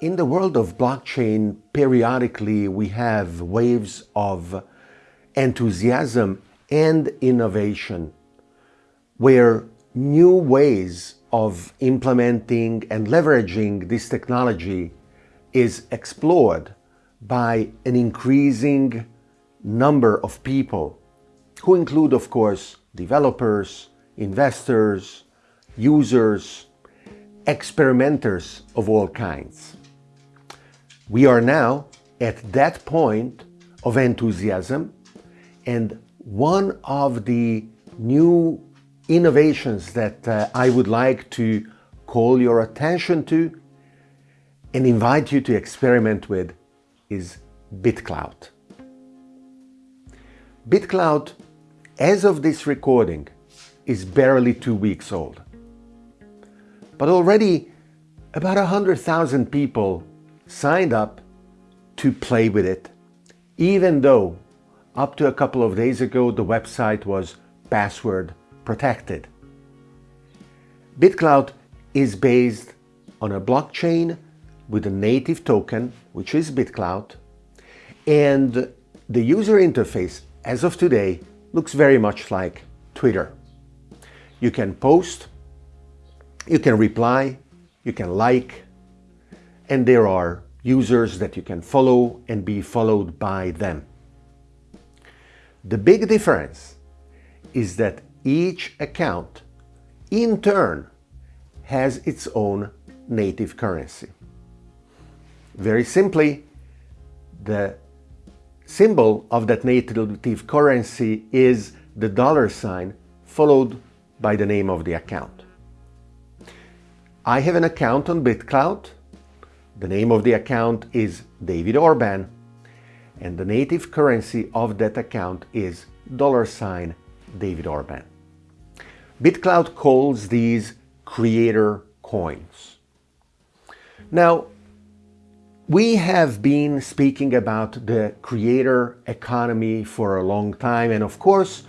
In the world of blockchain, periodically we have waves of enthusiasm and innovation where new ways of implementing and leveraging this technology is explored by an increasing number of people who include, of course, developers, investors, users, experimenters of all kinds. We are now at that point of enthusiasm and one of the new innovations that uh, I would like to call your attention to and invite you to experiment with is BitClout. BitClout, as of this recording, is barely two weeks old. But already about 100,000 people signed up to play with it, even though up to a couple of days ago the website was password protected. BitClout is based on a blockchain with a native token, which is BitClout, and the user interface as of today looks very much like Twitter. You can post, you can reply, you can like, and there are users that you can follow and be followed by them. The big difference is that each account in turn has its own native currency. Very simply, the symbol of that native currency is the dollar sign followed by the name of the account. I have an account on BitClout. The name of the account is David Orban and the native currency of that account is dollar sign David Orban. BitClout calls these creator coins. Now, we have been speaking about the creator economy for a long time and of course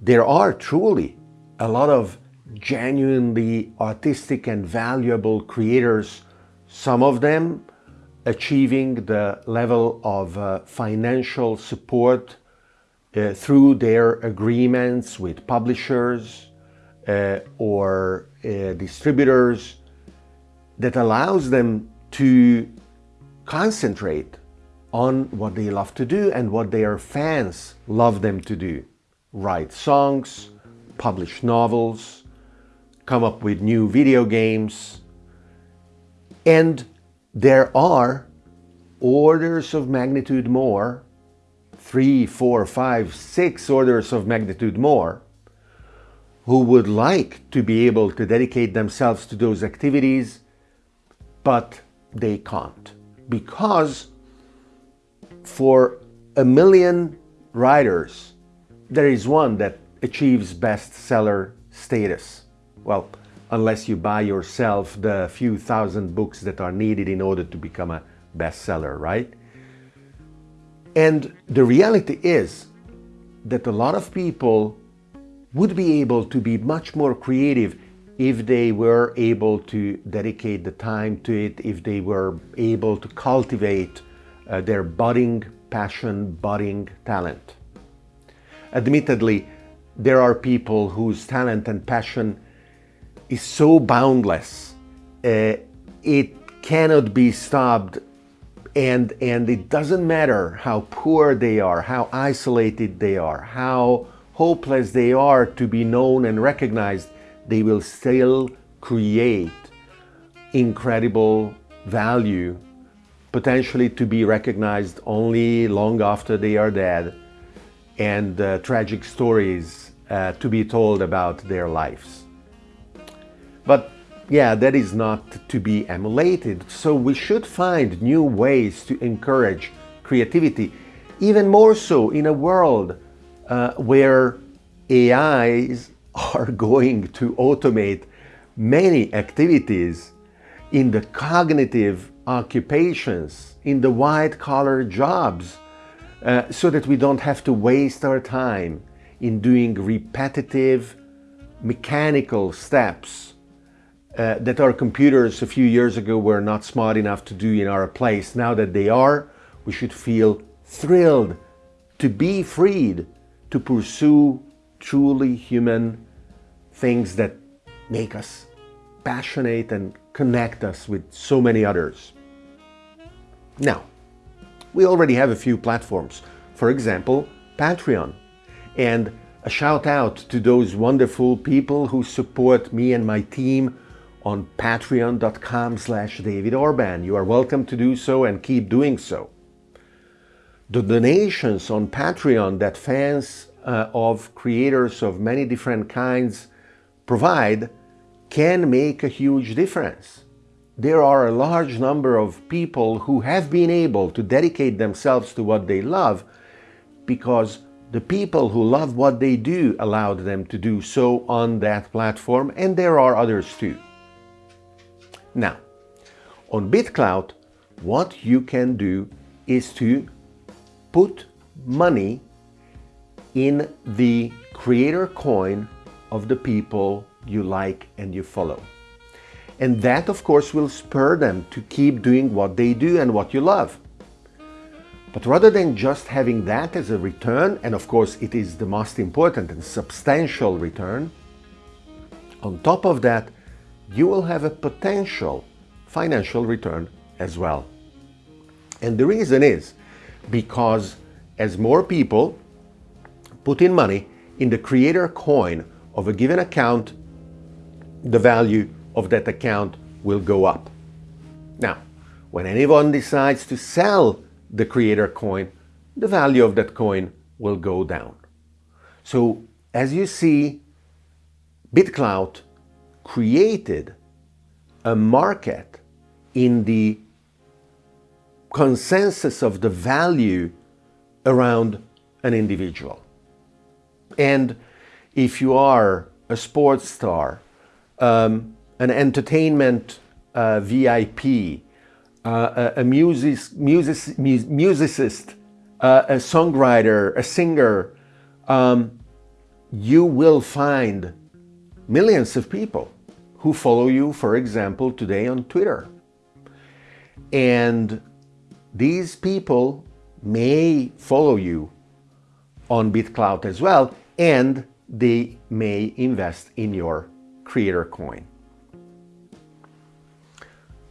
there are truly a lot of genuinely artistic and valuable creators, some of them achieving the level of uh, financial support uh, through their agreements with publishers uh, or uh, distributors that allows them to concentrate on what they love to do and what their fans love them to do. Write songs, publish novels, come up with new video games, and there are orders of magnitude more, three, four, five, six orders of magnitude more, who would like to be able to dedicate themselves to those activities, but they can't. Because for a million writers, there is one that achieves bestseller status. Well, unless you buy yourself the few thousand books that are needed in order to become a bestseller, right? And the reality is that a lot of people would be able to be much more creative if they were able to dedicate the time to it, if they were able to cultivate uh, their budding passion, budding talent. Admittedly, there are people whose talent and passion is so boundless. Uh, it cannot be stopped and, and it doesn't matter how poor they are, how isolated they are, how hopeless they are to be known and recognized, they will still create incredible value, potentially to be recognized only long after they are dead, and uh, tragic stories uh, to be told about their lives. But yeah, that is not to be emulated. So we should find new ways to encourage creativity, even more so in a world uh, where AIs are going to automate many activities in the cognitive occupations, in the white-collar jobs, uh, so that we don't have to waste our time in doing repetitive mechanical steps uh, that our computers a few years ago were not smart enough to do in our place. Now that they are, we should feel thrilled to be freed to pursue truly human things that make us passionate and connect us with so many others. Now, we already have a few platforms. For example, Patreon. And a shout out to those wonderful people who support me and my team on patreon.com slash David Orban. You are welcome to do so and keep doing so. The donations on Patreon that fans uh, of creators of many different kinds provide can make a huge difference. There are a large number of people who have been able to dedicate themselves to what they love because the people who love what they do allowed them to do so on that platform and there are others too. Now, on BitClout, what you can do is to put money in the creator coin of the people you like and you follow. And that, of course, will spur them to keep doing what they do and what you love. But rather than just having that as a return, and of course it is the most important and substantial return, on top of that, you will have a potential financial return as well. And the reason is because as more people put in money in the creator coin of a given account, the value of that account will go up. Now, when anyone decides to sell the creator coin, the value of that coin will go down. So as you see, BitClout created a market in the consensus of the value around an individual. And if you are a sports star, um, an entertainment uh, VIP, uh, a, a music, music, musicist, uh, a songwriter, a singer, um, you will find millions of people who follow you, for example, today on Twitter. And these people may follow you on BitClout as well, and they may invest in your creator coin.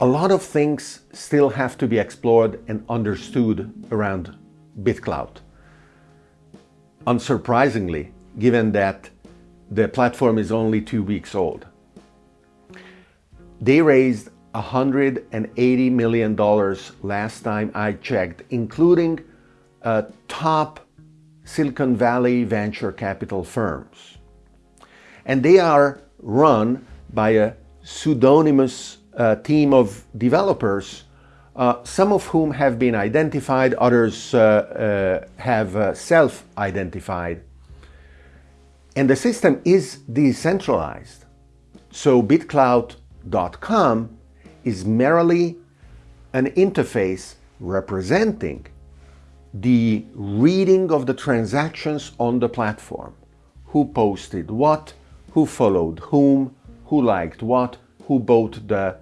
A lot of things still have to be explored and understood around BitClout. Unsurprisingly, given that the platform is only two weeks old. They raised $180 million last time I checked, including uh, top Silicon Valley venture capital firms. And they are run by a pseudonymous uh, team of developers, uh, some of whom have been identified, others uh, uh have self-identified. And the system is decentralized. So bitclout.com is merely an interface representing the reading of the transactions on the platform. Who posted what, who followed whom, who liked what, who bought the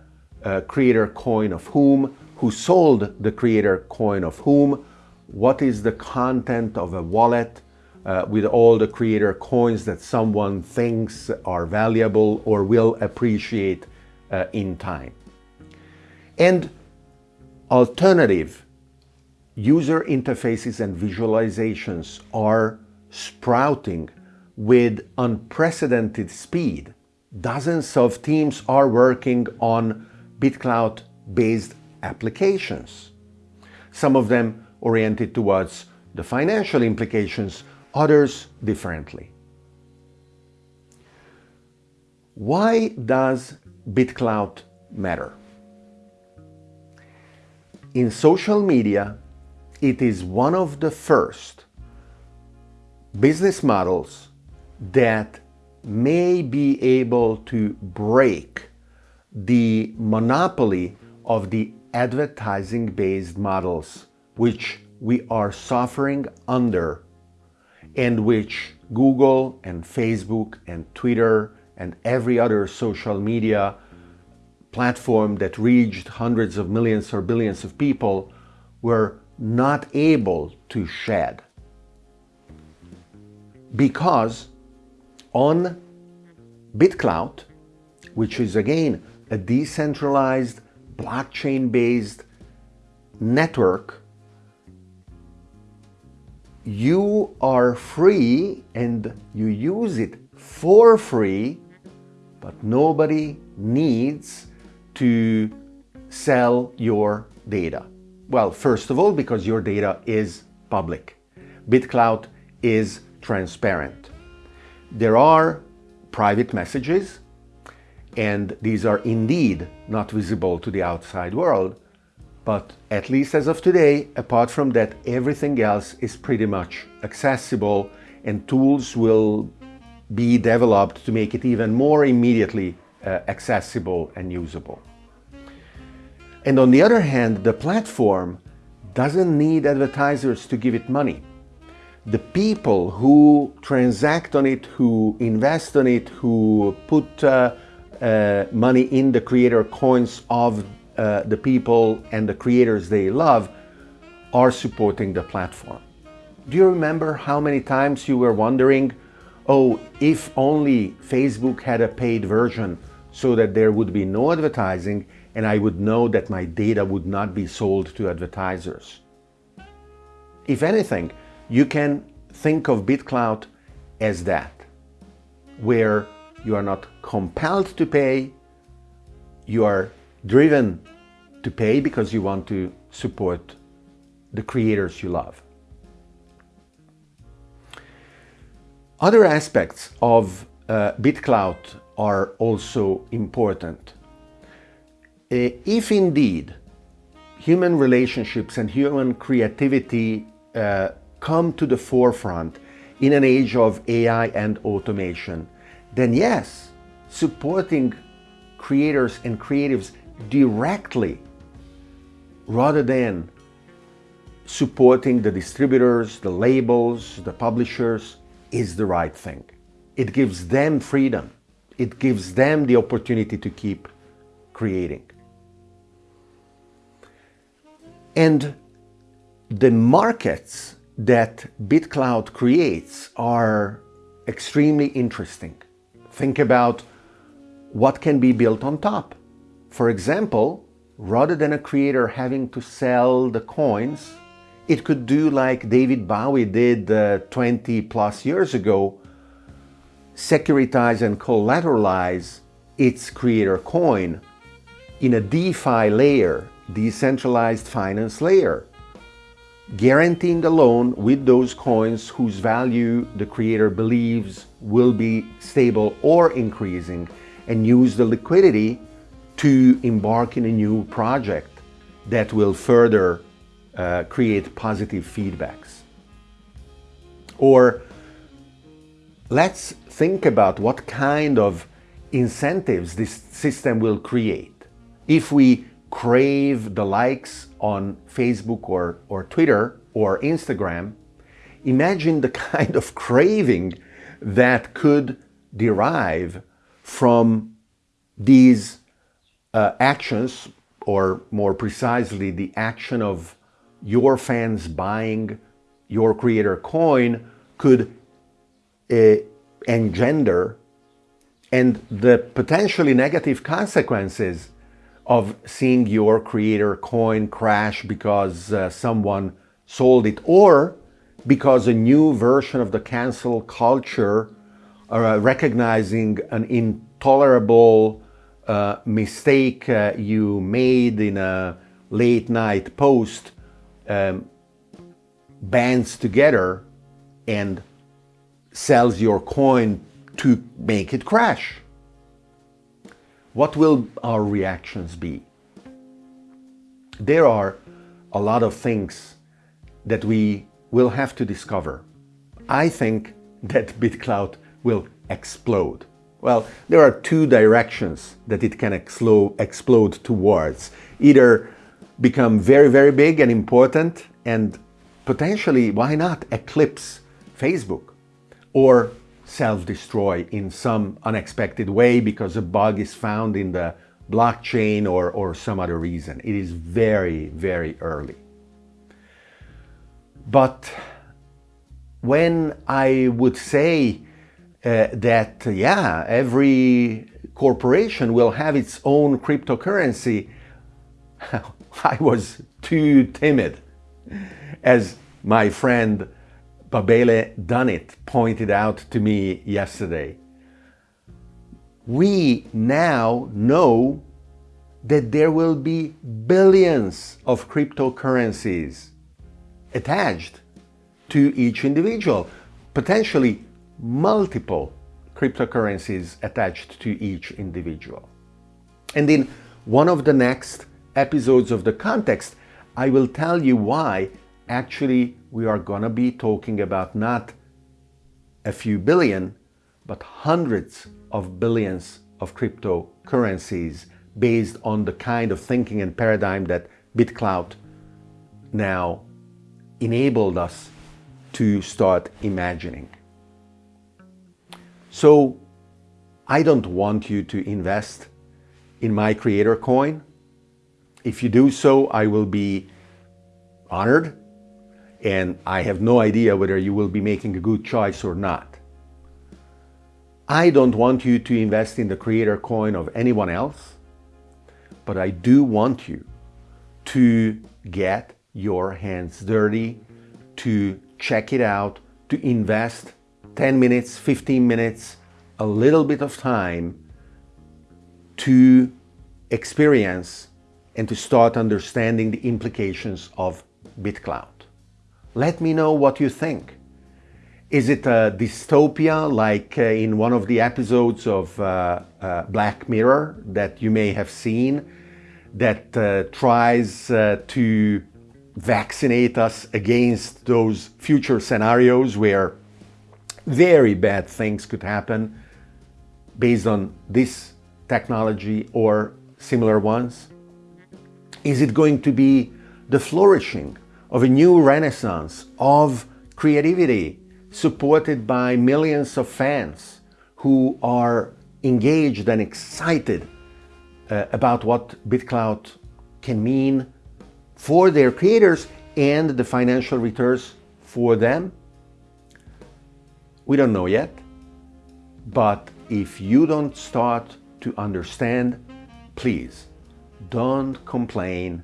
uh, creator coin of whom, who sold the creator coin of whom, what is the content of a wallet uh, with all the creator coins that someone thinks are valuable or will appreciate uh, in time. And alternative user interfaces and visualizations are sprouting with unprecedented speed dozens of teams are working on BitClout-based applications. Some of them oriented towards the financial implications, others differently. Why does BitClout matter? In social media, it is one of the first business models that may be able to break the monopoly of the advertising-based models which we are suffering under and which Google and Facebook and Twitter and every other social media platform that reached hundreds of millions or billions of people were not able to shed. Because on BitClout, which is again a decentralized blockchain-based network, you are free and you use it for free, but nobody needs to sell your data. Well, first of all, because your data is public. BitClout is transparent. There are private messages, and these are indeed not visible to the outside world, but at least as of today, apart from that, everything else is pretty much accessible and tools will be developed to make it even more immediately uh, accessible and usable. And on the other hand, the platform doesn't need advertisers to give it money. The people who transact on it, who invest on it, who put uh, uh, money in the creator coins of uh, the people and the creators they love are supporting the platform. Do you remember how many times you were wondering, oh, if only Facebook had a paid version so that there would be no advertising and I would know that my data would not be sold to advertisers. If anything, you can think of BitClout as that, where you are not compelled to pay, you are driven to pay because you want to support the creators you love. Other aspects of uh, are also important. Uh, if indeed human relationships and human creativity uh, come to the forefront in an age of AI and automation, then yes, supporting creators and creatives directly rather than supporting the distributors, the labels, the publishers is the right thing. It gives them freedom. It gives them the opportunity to keep creating. And the markets that BitClout creates are extremely interesting. Think about what can be built on top. For example, rather than a creator having to sell the coins, it could do like David Bowie did uh, 20 plus years ago, securitize and collateralize its creator coin in a DeFi layer decentralized finance layer, guaranteeing the loan with those coins whose value the creator believes will be stable or increasing and use the liquidity to embark in a new project that will further uh, create positive feedbacks. Or let's think about what kind of incentives this system will create. If we crave the likes on Facebook or, or Twitter or Instagram, imagine the kind of craving that could derive from these uh, actions, or more precisely, the action of your fans buying your creator coin could uh, engender and the potentially negative consequences of seeing your creator coin crash because uh, someone sold it or because a new version of the cancel culture uh, recognizing an intolerable mistake uh, you made in a late night post um, bands together and sells your coin to make it crash what will our reactions be? There are a lot of things that we will have to discover. I think that BitClout will explode. Well, there are two directions that it can explode towards. Either become very, very big and important and potentially, why not, eclipse Facebook? Or self-destroy in some unexpected way because a bug is found in the blockchain or, or some other reason. It is very, very early. But when I would say uh, that, yeah, every corporation will have its own cryptocurrency, I was too timid. As my friend Babele Dunit pointed out to me yesterday. We now know that there will be billions of cryptocurrencies attached to each individual, potentially multiple cryptocurrencies attached to each individual. And in one of the next episodes of The Context, I will tell you why actually we are going to be talking about not a few billion, but hundreds of billions of cryptocurrencies based on the kind of thinking and paradigm that BitClout now enabled us to start imagining. So I don't want you to invest in my creator coin. If you do so, I will be honored and I have no idea whether you will be making a good choice or not. I don't want you to invest in the creator coin of anyone else, but I do want you to get your hands dirty, to check it out, to invest 10 minutes, 15 minutes, a little bit of time to experience and to start understanding the implications of BitClout. Let me know what you think. Is it a dystopia like uh, in one of the episodes of uh, uh, Black Mirror that you may have seen that uh, tries uh, to vaccinate us against those future scenarios where very bad things could happen based on this technology or similar ones? Is it going to be the flourishing of a new renaissance of creativity supported by millions of fans who are engaged and excited uh, about what BitClout can mean for their creators and the financial returns for them? We don't know yet, but if you don't start to understand, please don't complain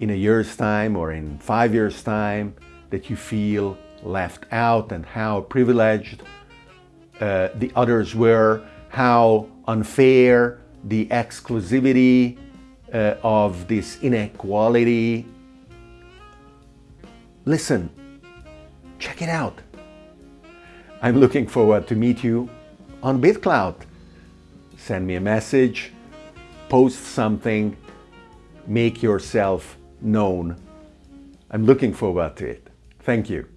in a year's time or in five years' time that you feel left out and how privileged uh, the others were, how unfair the exclusivity uh, of this inequality. Listen, check it out. I'm looking forward to meet you on BitClout. Send me a message, post something, make yourself known. I'm looking forward to it. Thank you.